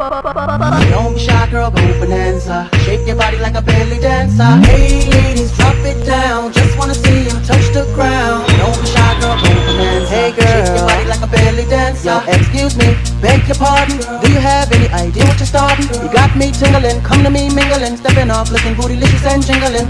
Don't be shy, girl, go Bananza. Shake your body like a belly dancer. Hey, ladies, drop it down. Just wanna see you touch the ground. Don't be shy, girl, go Bananza. Hey, girl, shake your body like a belly dancer. Yo, excuse me, beg your pardon. Do you have any idea what you're starting? You got me tingling, come to me mingling, stepping off, looking bootylicious and jingling.